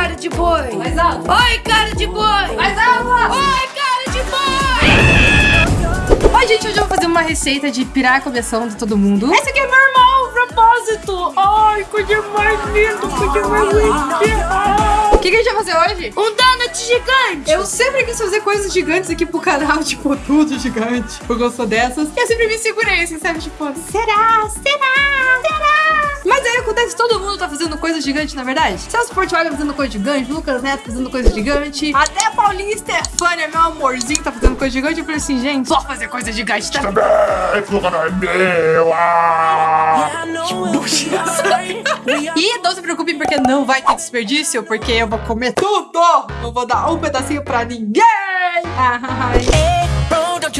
cara de boi! Mais alto. Oi, cara de boi! Mais alto. Oi, cara de boi! Oi, gente, hoje eu vou fazer uma receita de pirar a coleção de todo mundo. Esse aqui é meu irmão, o propósito! Ai, coisa mais linda, coisa mais linda! O que, que a gente vai fazer hoje? Um donut gigante! Eu sempre quis fazer coisas gigantes aqui pro canal, tipo, tudo gigante. Porque eu sou dessas. E eu sempre me segurei, assim, sabe? Tipo, Será? Será? Será? Mas aí acontece, todo mundo tá fazendo coisa gigante, na verdade. Celso Portiolli fazendo coisa gigante, Lucas Neto fazendo coisa gigante. Até a Paulinha Stefania, meu amorzinho, tá fazendo coisa gigante. Eu falei assim, gente, só fazer coisa gigante, tá? Lugar não é meu! Ah! E não se preocupem porque não vai ter desperdício, porque eu vou comer tudo! Não vou dar um pedacinho pra ninguém! Ai.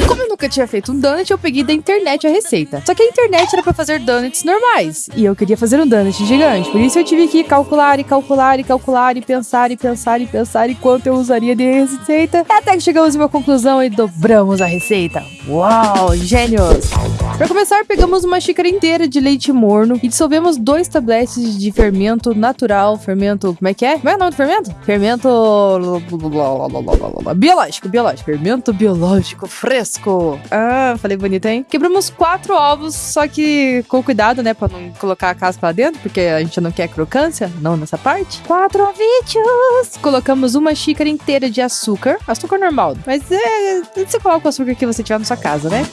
Como eu nunca tinha feito um donut, eu peguei da internet a receita. Só que a internet era pra fazer donuts normais. E eu queria fazer um donut gigante. Por isso eu tive que calcular e calcular e calcular e pensar e pensar e pensar em quanto eu usaria de receita. Até que chegamos em uma conclusão e dobramos a receita. Uau, gênios! Para começar, pegamos uma xícara inteira de leite morno e dissolvemos dois tabletes de fermento natural. Fermento. Como é que é? Como é o nome do fermento? Fermento. Biológico, biológico. Fermento biológico fresco. Ah, falei bonito, hein? Quebramos quatro ovos, só que com cuidado, né? Pra não colocar a casca lá dentro, porque a gente não quer crocância, não nessa parte. Quatro ovinhos! Colocamos uma xícara inteira de açúcar. Açúcar normal. Mas é. Você coloca o açúcar que você tiver na sua casa, né?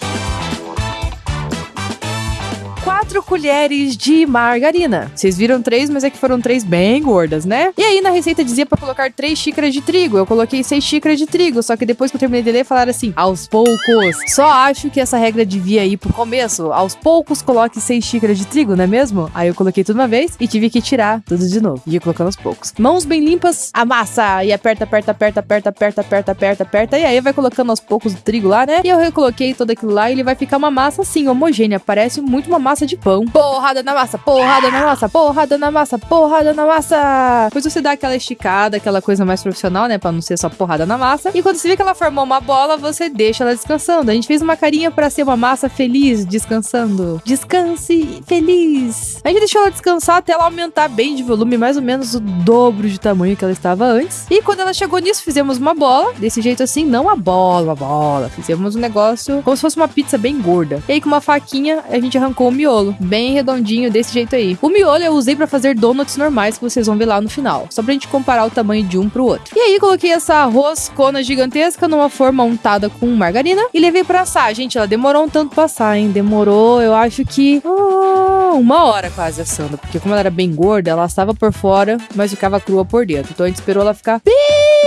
4 colheres de margarina. Vocês viram três, mas é que foram três bem gordas, né? E aí na receita dizia pra colocar 3 xícaras de trigo. Eu coloquei 6 xícaras de trigo, só que depois que eu terminei de ler, falaram assim: aos poucos. Só acho que essa regra devia ir pro começo. Aos poucos coloque 6 xícaras de trigo, não é mesmo? Aí eu coloquei tudo uma vez e tive que tirar tudo de novo. Ia colocando aos poucos. Mãos bem limpas, amassa e aperta, aperta, aperta, aperta, aperta, aperta, aperta, aperta. E aí vai colocando aos poucos o trigo lá, né? E eu recoloquei tudo aquilo lá e ele vai ficar uma massa assim, homogênea. Parece muito uma massa de pão. Porrada na massa, porrada na massa, porrada na massa, porrada na massa. Depois você dá aquela esticada, aquela coisa mais profissional, né? Pra não ser só porrada na massa. E quando você vê que ela formou uma bola, você deixa ela descansando. A gente fez uma carinha pra ser uma massa feliz, descansando. Descanse feliz. A gente deixou ela descansar até ela aumentar bem de volume, mais ou menos o dobro de tamanho que ela estava antes. E quando ela chegou nisso, fizemos uma bola. Desse jeito assim, não a bola, uma bola. Fizemos um negócio como se fosse uma pizza bem gorda. E aí com uma faquinha, a gente arrancou o miolo bem redondinho desse jeito aí. O miolo eu usei pra fazer donuts normais que vocês vão ver lá no final, só pra gente comparar o tamanho de um pro outro. E aí coloquei essa roscona gigantesca numa forma untada com margarina e levei pra assar. Gente, ela demorou um tanto pra assar, hein? Demorou, eu acho que ah, uma hora quase assando, porque como ela era bem gorda, ela assava por fora, mas ficava crua por dentro. Então a gente esperou ela ficar bem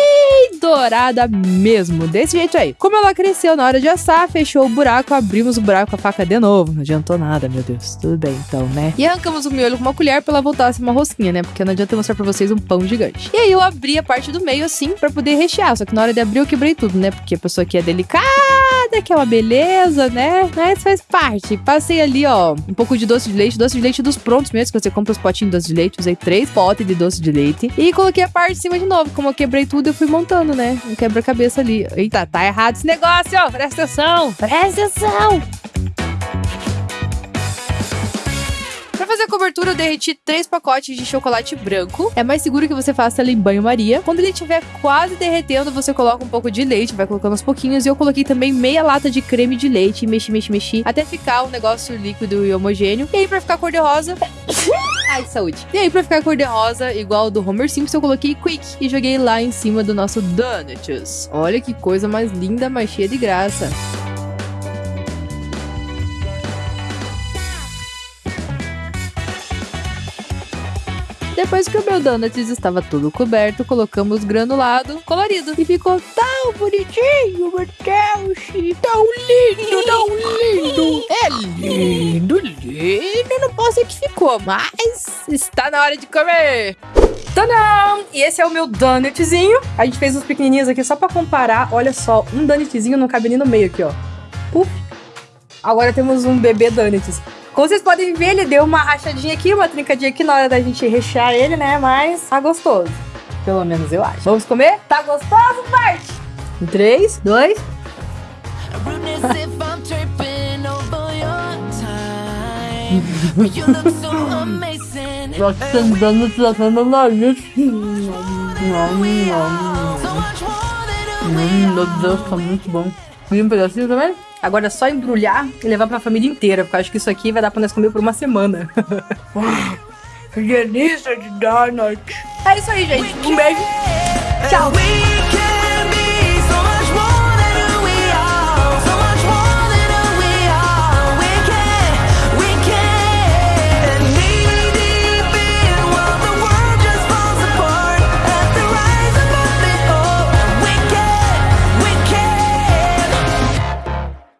dourada mesmo, desse jeito aí. Como ela cresceu na hora de assar, fechou o buraco, abrimos o buraco com a faca de novo. Não adiantou nada, meu Deus. Tudo bem, então, né? E arrancamos o miolo com uma colher pra ela voltar a ser uma rosquinha, né? Porque não adianta eu mostrar pra vocês um pão gigante. E aí eu abri a parte do meio assim pra poder rechear. Só que na hora de abrir eu quebrei tudo, né? Porque a pessoa aqui é delicada, que é beleza, né? Mas faz parte. Passei ali, ó, um pouco de doce de leite, doce de leite dos prontos mesmo, que você compra os potinhos de doce de leite. Usei três potes de doce de leite. E coloquei a parte de cima de novo. Como eu quebrei tudo, eu fui montando, né? Um quebra-cabeça ali. Eita, tá errado esse negócio, ó. Presta atenção. Presta atenção. Fazer a cobertura, eu derreti três pacotes de chocolate branco. É mais seguro que você faça ele em banho-maria. Quando ele estiver quase derretendo, você coloca um pouco de leite, vai colocando aos pouquinhos. E eu coloquei também meia lata de creme de leite, mexi, mexi, mexi, até ficar um negócio líquido e homogêneo. E aí, pra ficar cor-de-rosa... Ai, saúde. E aí, pra ficar cor-de-rosa, igual ao do Homer Simpson, eu coloquei Quick e joguei lá em cima do nosso Donuts. Olha que coisa mais linda, mais cheia de graça. Depois que o meu donuts estava todo coberto, colocamos granulado colorido. E ficou tão bonitinho, meu Deus! Tão lindo, tão lindo! É lindo, lindo! Não posso dizer que ficou, mas está na hora de comer! Tadam! E esse é o meu donutzinho. A gente fez uns pequenininhos aqui só pra comparar. Olha só, um donutzinho não cabe nem no meio aqui, ó. Puf! Agora temos um bebê donuts. Como vocês podem ver, ele deu uma rachadinha aqui, uma trincadinha aqui na hora da gente rechear ele, né? Mas tá gostoso. Pelo menos eu acho. Vamos comer? Tá gostoso, parte? 3, 2... Rudeness if I'm tripping over your time. But you look so amazing Tá tentando tratar meu nariz. Hum, meu Deus, tá muito bom. Queria um pedacinho também? Agora é só embrulhar e levar pra família inteira, porque eu acho que isso aqui vai dar pra nós comer por uma semana. Que delícia de donut. é isso aí, gente. Um beijo. Tchau.